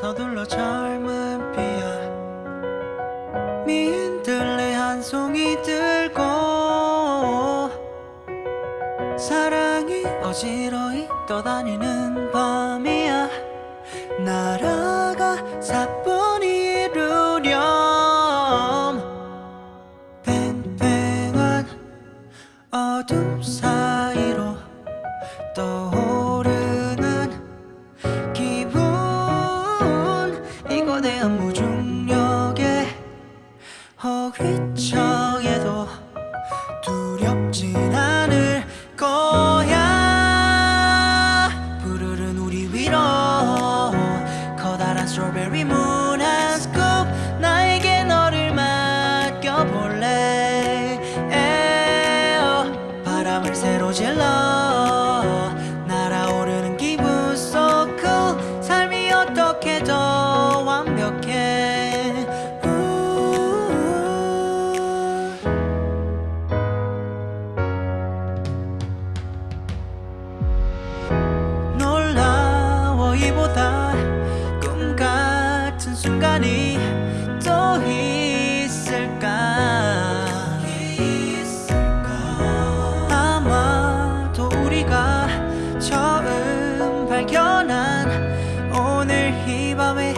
서둘러 젊은 피야 미인들레 한 송이 들고 사랑이 어지러이 떠다니는 밤이야. 날아가 사뿐히 이루렴. 팽팽한 어둠 사 허위청에도 두렵진 않을 거야. 푸르른 우리 위로 커다란 strawberry moon 한 scoop 나에게 너를 맡겨볼래. eh-oh 바람을 세로질러 않았던 꿈 같은 순간이 또 있을까? 아마도 우리가 처음 발견한 오늘 이 밤의